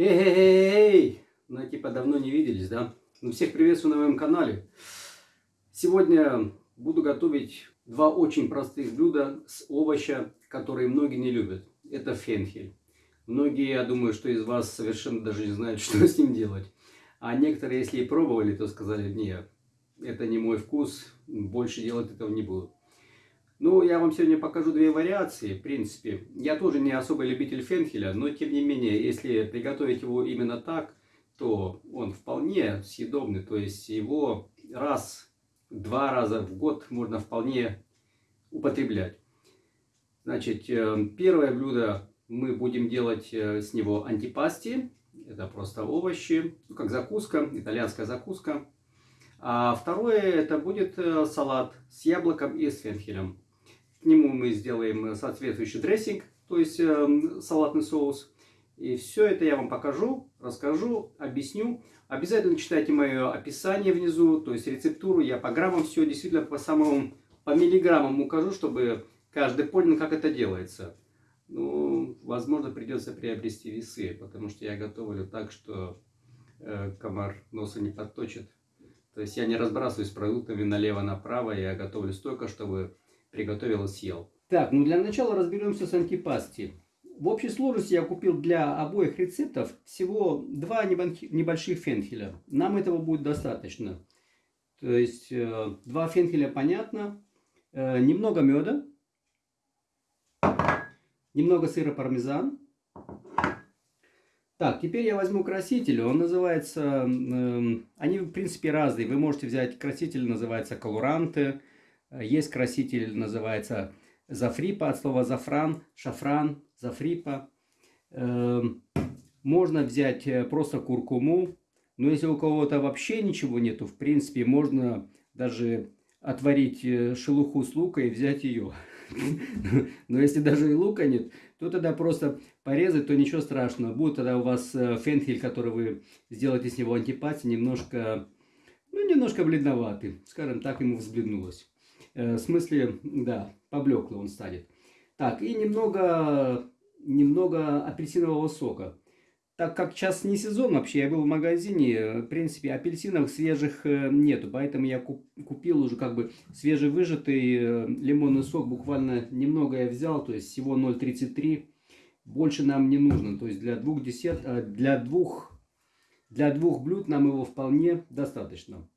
Эй-эй-эй! Ну, типа, давно не виделись, да? Ну, всех приветствую на моем канале. Сегодня буду готовить два очень простых блюда с овоща, которые многие не любят. Это фенхель. Многие, я думаю, что из вас совершенно даже не знают, что с ним делать. А некоторые, если и пробовали, то сказали, нет, это не мой вкус, больше делать этого не буду. Ну, я вам сегодня покажу две вариации, в принципе. Я тоже не особый любитель фенхеля, но тем не менее, если приготовить его именно так, то он вполне съедобный. То есть его раз, два раза в год можно вполне употреблять. Значит, э, первое блюдо мы будем делать э, с него антипасти. Это просто овощи, ну, как закуска, итальянская закуска. А второе это будет э, салат с яблоком и с фенхелем. К нему мы сделаем соответствующий дрессинг, то есть э, салатный соус. И все это я вам покажу, расскажу, объясню. Обязательно читайте мое описание внизу, то есть рецептуру. Я по граммам все действительно по самым, по миллиграммам укажу, чтобы каждый понял, как это делается. Ну, возможно, придется приобрести весы, потому что я готовлю так, что э, комар носа не подточит. То есть я не разбрасываюсь продуктами налево-направо, я готовлю столько, чтобы приготовил и съел. Так, ну для начала разберемся с антипасти. В общей сложности я купил для обоих рецептов всего два небольших фенхеля. Нам этого будет достаточно. То есть э, два фенхеля понятно, э, немного меда, немного сыра пармезан. Так, теперь я возьму краситель, он называется, э, они в принципе разные. Вы можете взять краситель, называется колоранты, есть краситель, называется зафрипа, от слова зафран, шафран, зафрипа. Эм, можно взять э, просто куркуму, но если у кого-то вообще ничего нету, в принципе, можно даже отварить э, шелуху с лука и взять ее. Но если даже и лука нет, то тогда просто порезать, то ничего страшного. Будет тогда у вас э, фенхель, который вы сделаете с него антипати, немножко, ну, немножко бледноватый. Скажем так, ему взбледнулось. Э, в смысле, да, поблеклый он станет. Так, и немного, немного апельсинового сока. Так как сейчас не сезон вообще, я был в магазине, в принципе, апельсинов свежих э, нету, поэтому я купил уже как бы свежевыжатый э, лимонный сок, буквально немного я взял, то есть всего 0,33. Больше нам не нужно, то есть для двух, десерт, для двух, для двух блюд нам его вполне достаточно.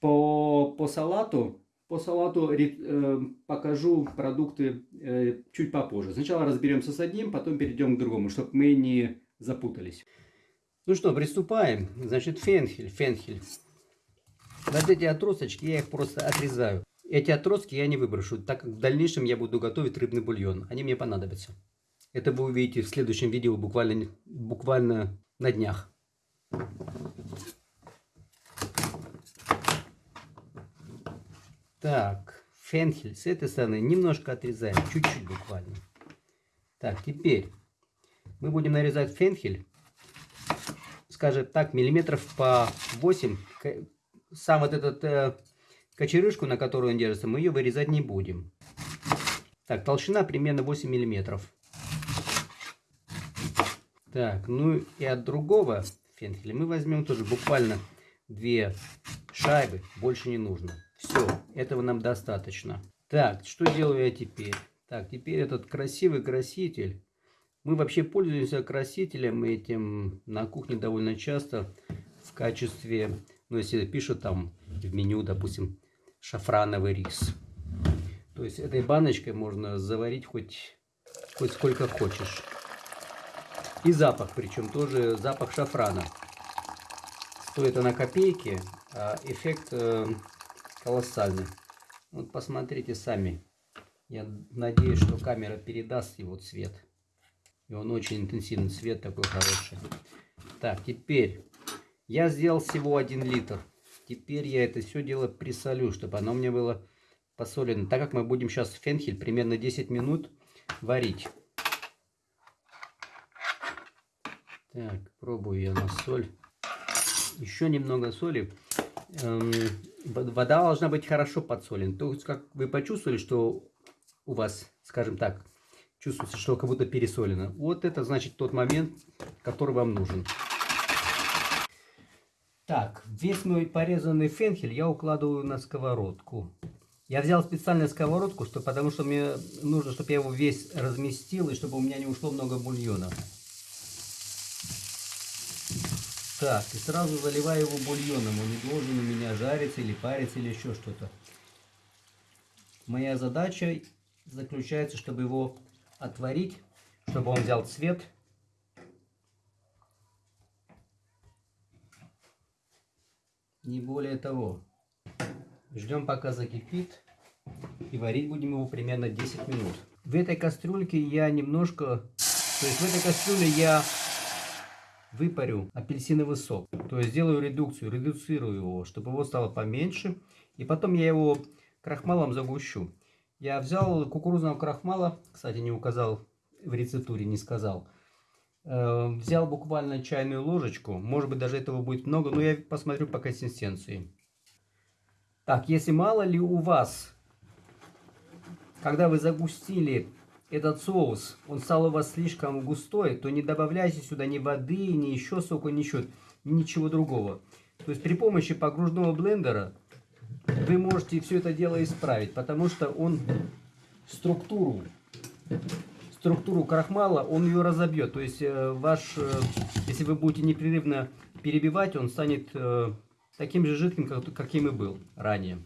По, по салату по салату э, покажу продукты э, чуть попозже. Сначала разберемся с одним, потом перейдем к другому, чтобы мы не запутались. Ну что, приступаем. Значит, фенхель, фенхель. Вот эти отросточки, я их просто отрезаю. Эти отростки я не выброшу, так как в дальнейшем я буду готовить рыбный бульон. Они мне понадобятся. Это вы увидите в следующем видео буквально, буквально на днях. Так, фенхель с этой стороны немножко отрезаем, чуть-чуть буквально. Так, теперь мы будем нарезать фенхель, скажем так, миллиметров по 8. Сам вот этот э, кочерышку, на которую он держится, мы ее вырезать не будем. Так, толщина примерно 8 миллиметров. Так, ну и от другого фенхеля мы возьмем тоже буквально две шайбы, больше не нужно. Все, этого нам достаточно. Так, что делаю я теперь? Так, теперь этот красивый краситель. Мы вообще пользуемся красителем этим на кухне довольно часто в качестве, ну если пишут там в меню, допустим, шафрановый рис. То есть этой баночкой можно заварить хоть, хоть сколько хочешь. И запах, причем тоже запах шафрана. Стоит она копейки, а эффект э, колоссальный. Вот посмотрите сами. Я надеюсь, что камера передаст его цвет. И он очень интенсивный цвет такой хороший. Так, теперь я сделал всего 1 литр. Теперь я это все дело присолю, чтобы оно мне было посолено. Так как мы будем сейчас фенхель примерно 10 минут варить. Так, пробую я на соль. Еще немного соли. Эм, вода должна быть хорошо подсолена. То есть, как вы почувствовали, что у вас, скажем так, чувствуется, что как будто пересолено. Вот это значит тот момент, который вам нужен. Так, весь мой порезанный фенхель я укладываю на сковородку. Я взял специально сковородку, что, потому что мне нужно, чтобы я его весь разместил, и чтобы у меня не ушло много бульона. Так, и сразу заливаю его бульоном. Он не должен у меня жариться или париться или еще что-то. Моя задача заключается, чтобы его отварить, чтобы он взял цвет. Не более того. Ждем пока закипит. И варить будем его примерно 10 минут. В этой кастрюльке я немножко... То есть в этой кастрюле я выпарю апельсиновый сок. То есть сделаю редукцию, редуцирую его, чтобы его стало поменьше. И потом я его крахмалом загущу. Я взял кукурузного крахмала, кстати, не указал в рецептуре, не сказал. Э, взял буквально чайную ложечку, может быть даже этого будет много, но я посмотрю по консистенции. Так, если мало ли у вас, когда вы загустили этот соус, он стал у вас слишком густой, то не добавляйте сюда ни воды, ни еще сока, ничего, ничего другого. То есть при помощи погружного блендера вы можете все это дело исправить, потому что он структуру, структуру крахмала, он ее разобьет. То есть э, ваш, э, если вы будете непрерывно перебивать, он станет э, таким же жидким, как, каким и был ранее.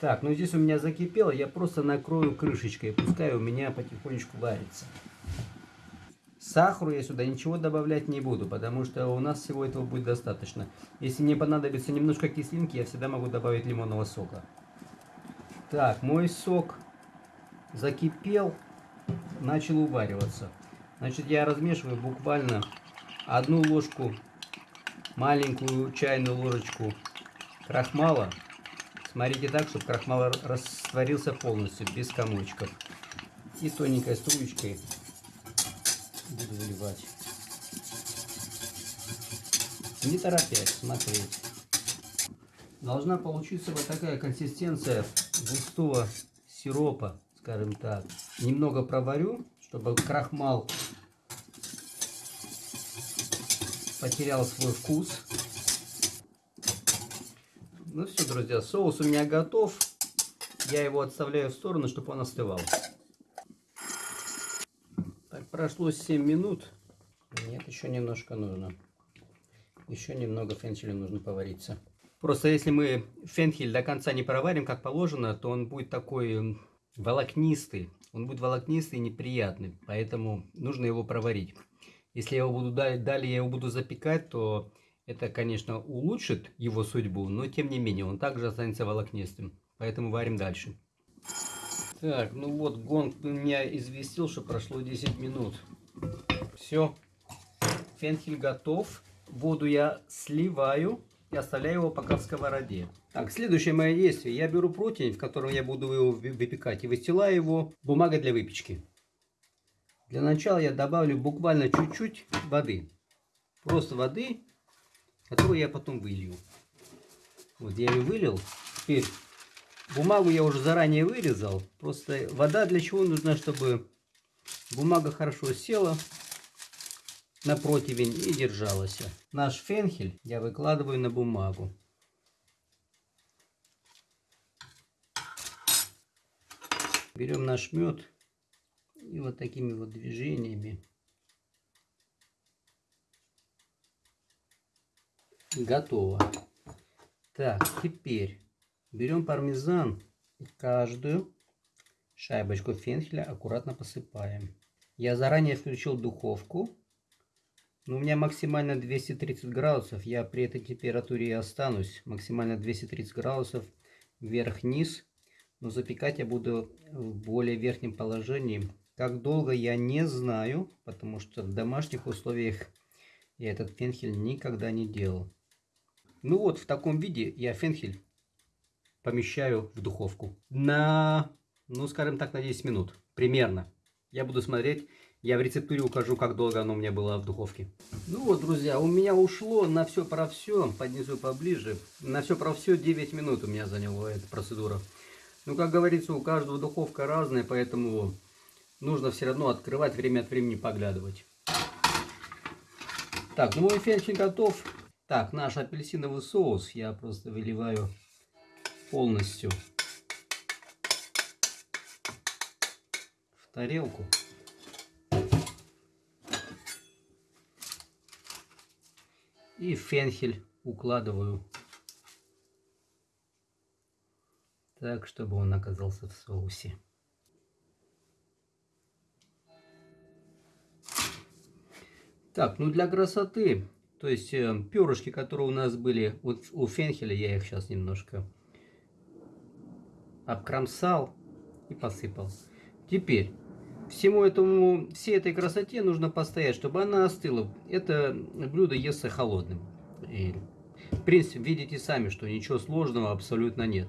Так, ну здесь у меня закипело, я просто накрою крышечкой, пускай у меня потихонечку варится. Сахару я сюда ничего добавлять не буду, потому что у нас всего этого будет достаточно. Если мне понадобится немножко кислинки, я всегда могу добавить лимонного сока. Так, мой сок закипел, начал увариваться. Значит, я размешиваю буквально одну ложку, маленькую чайную ложечку крахмала Смотрите так, чтобы крахмал растворился полностью, без комочков. И тоненькой струечкой буду выливать. Не торопясь, смотреть. Должна получиться вот такая консистенция густого сиропа, скажем так. Немного проварю, чтобы крахмал потерял свой вкус. Ну все, друзья, соус у меня готов. Я его отставляю в сторону, чтобы он остывал. Так, прошло 7 минут. Нет, еще немножко нужно. Еще немного фенхеля нужно повариться. Просто если мы фенхель до конца не проварим, как положено, то он будет такой волокнистый. Он будет волокнистый и неприятный. Поэтому нужно его проварить. Если я его буду далее я его буду запекать, то это, конечно, улучшит его судьбу, но тем не менее он также останется волокнистым. Поэтому варим дальше. Так, ну вот гонг меня известил, что прошло 10 минут. Все. Фенхель готов. Воду я сливаю и оставляю его пока в сковороде. Так, следующее мое действие. Я беру противень, в котором я буду его выпекать, и выстилаю его бумагой для выпечки. Для начала я добавлю буквально чуть-чуть воды. Просто воды которую я потом вылью. Вот я ее вылил. Теперь бумагу я уже заранее вырезал. Просто вода для чего нужна, чтобы бумага хорошо села на противень и держалась. Наш фенхель я выкладываю на бумагу. Берем наш мед и вот такими вот движениями Готово. Так, теперь берем пармезан и каждую шайбочку фенхеля аккуратно посыпаем. Я заранее включил духовку. Но у меня максимально 230 градусов. Я при этой температуре и останусь. Максимально 230 градусов вверх-вниз. Но запекать я буду в более верхнем положении. Как долго я не знаю, потому что в домашних условиях я этот фенхель никогда не делал. Ну вот, в таком виде я фенхель помещаю в духовку на, ну скажем так, на 10 минут. Примерно. Я буду смотреть. Я в рецептуре укажу, как долго оно у меня было в духовке. Ну вот, друзья, у меня ушло на все про все, поднесу поближе, на все про все 9 минут у меня заняла эта процедура. Ну, как говорится, у каждого духовка разная, поэтому нужно все равно открывать, время от времени поглядывать. Так, ну мой фенчик готов. Так, наш апельсиновый соус я просто выливаю полностью в тарелку. И фенхель укладываю так, чтобы он оказался в соусе. Так, ну для красоты, то есть э, перышки, которые у нас были вот у фенхеля, я их сейчас немножко обкромсал и посыпал. Теперь всему этому, всей этой красоте нужно постоять, чтобы она остыла. Это блюдо естся холодным. И, в принципе, видите сами, что ничего сложного абсолютно нет.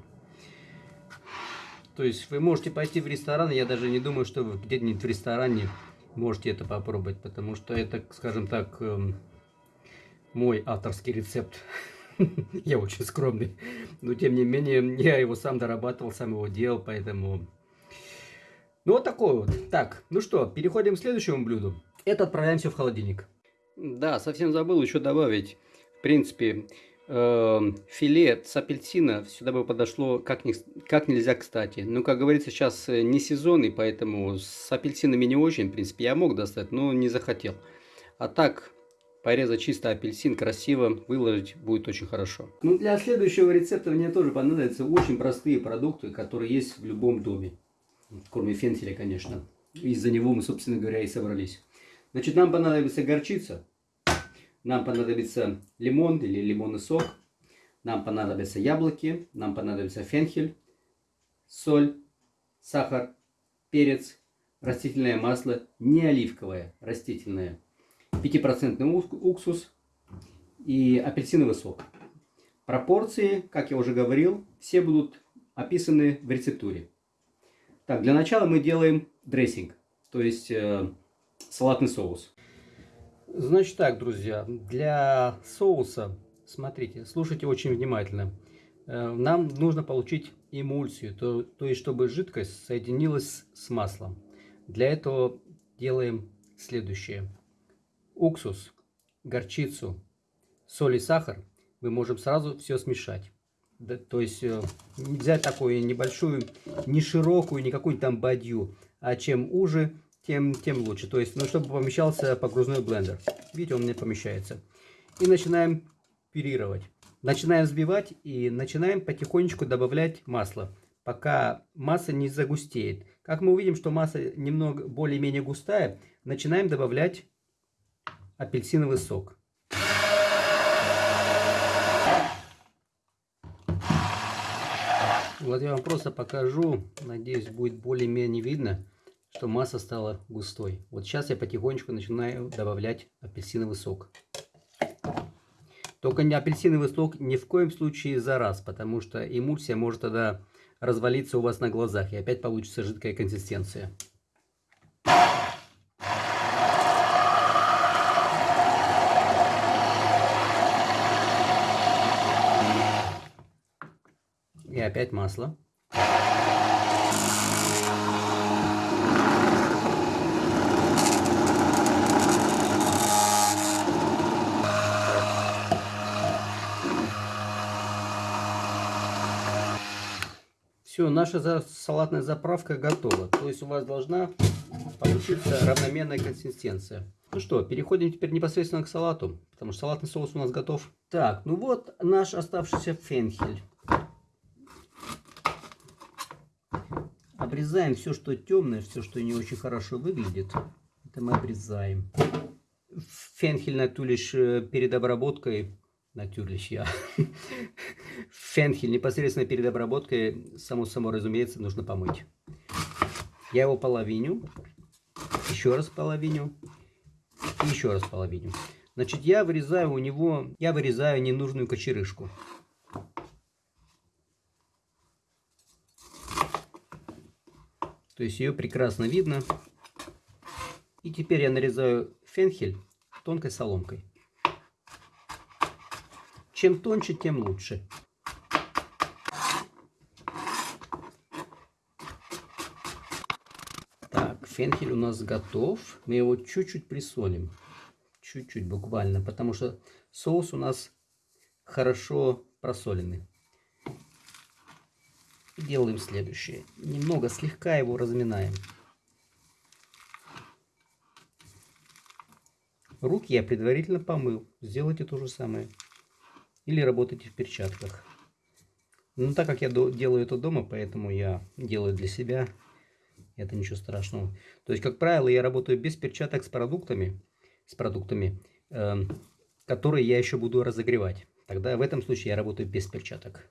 То есть вы можете пойти в ресторан, я даже не думаю, что вы где-нибудь в ресторане можете это попробовать, потому что это, скажем так, эм, мой авторский рецепт. Я очень скромный, но тем не менее я его сам дорабатывал, сам его делал, поэтому... Ну вот такой вот. Так, ну что, переходим к следующему блюду. Это отправляем все в холодильник. Да, совсем забыл еще добавить. В принципе, Эм, филе с апельсина сюда бы подошло как, ни, как нельзя кстати. Но, как говорится, сейчас э, не сезон, и поэтому с апельсинами не очень, в принципе, я мог достать, но не захотел. А так, порезать чисто апельсин, красиво выложить будет очень хорошо. Ну, для следующего рецепта мне тоже понадобятся очень простые продукты, которые есть в любом доме. Кроме фенхеля, конечно. Из-за него мы, собственно говоря, и собрались. Значит, нам понадобится горчица, нам понадобится лимон или лимонный сок. Нам понадобятся яблоки. Нам понадобится фенхель, соль, сахар, перец, растительное масло, не оливковое, растительное, 5% уксус и апельсиновый сок. Пропорции, как я уже говорил, все будут описаны в рецептуре. Так, для начала мы делаем дрессинг, то есть э, салатный соус. Значит так, друзья, для соуса, смотрите, слушайте очень внимательно. Э, нам нужно получить эмульсию, то, то есть чтобы жидкость соединилась с маслом. Для этого делаем следующее. Уксус, горчицу, соль и сахар мы можем сразу все смешать. Да, то есть э, взять такую небольшую, не широкую, не какую-нибудь там бадью, а чем уже, тем, тем лучше. То есть, ну, чтобы помещался погрузной блендер. Видите, он мне помещается. И начинаем пюрировать. Начинаем взбивать и начинаем потихонечку добавлять масло, пока масса не загустеет. Как мы увидим, что масса немного более-менее густая, начинаем добавлять апельсиновый сок. Вот я вам просто покажу, надеюсь будет более-менее видно что масса стала густой. Вот сейчас я потихонечку начинаю добавлять апельсиновый сок. Только не апельсиновый сок ни в коем случае за раз, потому что эмульсия может тогда развалиться у вас на глазах и опять получится жидкая консистенция. И опять масло. Все, наша салатная заправка готова. То есть у вас должна получиться равномерная консистенция. Ну что, переходим теперь непосредственно к салату, потому что салатный соус у нас готов. Так, ну вот наш оставшийся фенхель. Обрезаем все, что темное, все, что не очень хорошо выглядит. Это мы обрезаем. Фенхель на ту лишь э, перед обработкой Natürlich, я. Фенхель непосредственно перед обработкой, само собой разумеется, нужно помыть. Я его половиню, еще раз половиню и еще раз половиню. Значит, я вырезаю у него, я вырезаю ненужную кочерышку. То есть ее прекрасно видно. И теперь я нарезаю фенхель тонкой соломкой. Чем тоньше, тем лучше. Так, фенхель у нас готов. Мы его чуть-чуть присолим. Чуть-чуть буквально, потому что соус у нас хорошо Делаем следующее. Немного слегка его разминаем. Руки я предварительно помыл. Сделайте то же самое. Или работайте в перчатках. Но так как я делаю это дома, поэтому я делаю для себя. Это ничего страшного. То есть, как правило, я работаю без перчаток с продуктами, с продуктами, э, которые я еще буду разогревать. Тогда в этом случае я работаю без перчаток.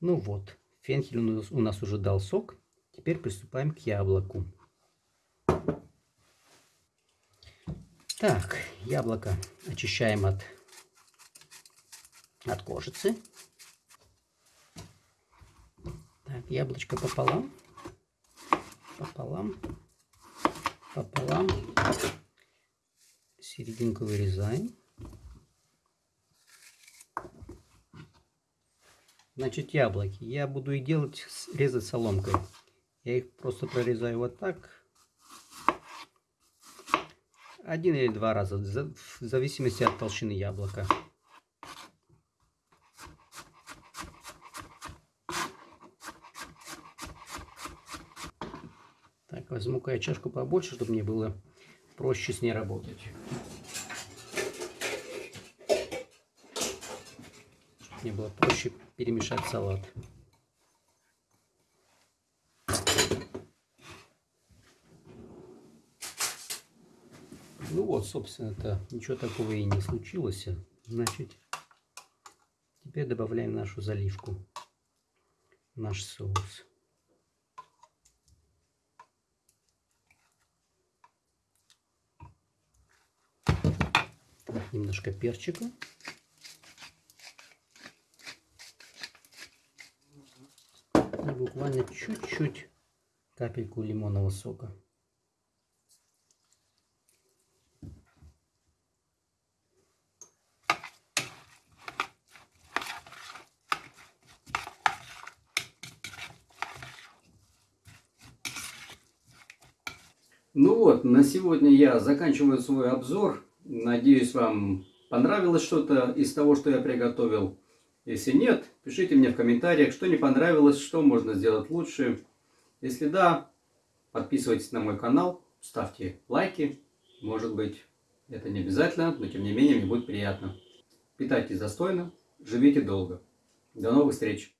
Ну вот, фенхель у нас уже дал сок. Теперь приступаем к яблоку. Так, яблоко очищаем от, от кожицы. Так, яблочко пополам. Пополам. Пополам. Серединку вырезаем. Значит, яблоки. Я буду и делать, резать соломкой. Я их просто прорезаю вот так. Один или два раза, в зависимости от толщины яблока. Так, возьму-ка я чашку побольше, чтобы мне было проще с ней работать. Мне было проще перемешать салат. Ну вот, собственно-то, ничего такого и не случилось. Значит, теперь добавляем нашу заливку, наш соус. немножко перчика. И буквально чуть-чуть капельку лимонного сока. Ну вот, на сегодня я заканчиваю свой обзор. Надеюсь, вам понравилось что-то из того, что я приготовил. Если нет, пишите мне в комментариях, что не понравилось, что можно сделать лучше. Если да, подписывайтесь на мой канал, ставьте лайки. Может быть, это не обязательно, но тем не менее мне будет приятно. Питайтесь достойно, живите долго. До новых встреч!